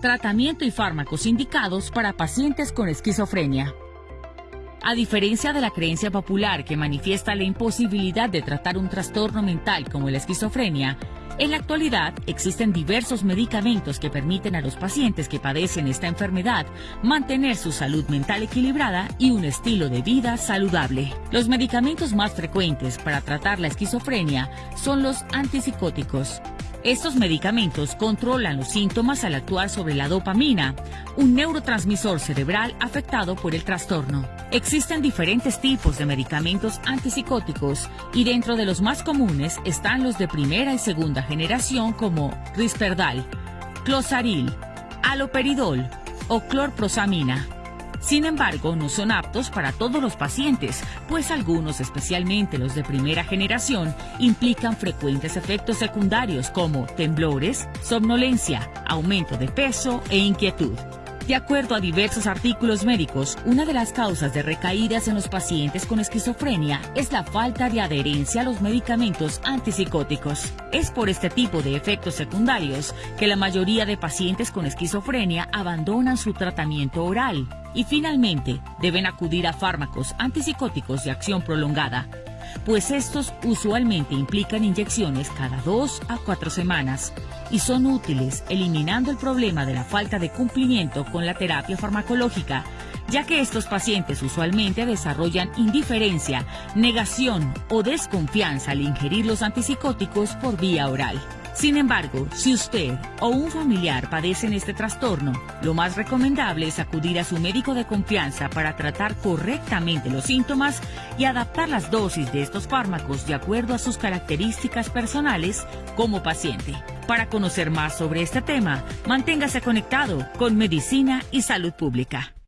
Tratamiento y fármacos indicados para pacientes con esquizofrenia. A diferencia de la creencia popular que manifiesta la imposibilidad de tratar un trastorno mental como la esquizofrenia, en la actualidad existen diversos medicamentos que permiten a los pacientes que padecen esta enfermedad mantener su salud mental equilibrada y un estilo de vida saludable. Los medicamentos más frecuentes para tratar la esquizofrenia son los antipsicóticos, estos medicamentos controlan los síntomas al actuar sobre la dopamina, un neurotransmisor cerebral afectado por el trastorno. Existen diferentes tipos de medicamentos antipsicóticos y dentro de los más comunes están los de primera y segunda generación como Risperdal, Clozaril, Aloperidol o Clorprosamina. Sin embargo, no son aptos para todos los pacientes, pues algunos, especialmente los de primera generación, implican frecuentes efectos secundarios como temblores, somnolencia, aumento de peso e inquietud. De acuerdo a diversos artículos médicos, una de las causas de recaídas en los pacientes con esquizofrenia es la falta de adherencia a los medicamentos antipsicóticos. Es por este tipo de efectos secundarios que la mayoría de pacientes con esquizofrenia abandonan su tratamiento oral y finalmente deben acudir a fármacos antipsicóticos de acción prolongada, pues estos usualmente implican inyecciones cada dos a cuatro semanas y son útiles eliminando el problema de la falta de cumplimiento con la terapia farmacológica, ya que estos pacientes usualmente desarrollan indiferencia, negación o desconfianza al ingerir los antipsicóticos por vía oral. Sin embargo, si usted o un familiar padecen este trastorno, lo más recomendable es acudir a su médico de confianza para tratar correctamente los síntomas y adaptar las dosis de estos fármacos de acuerdo a sus características personales como paciente. Para conocer más sobre este tema, manténgase conectado con Medicina y Salud Pública.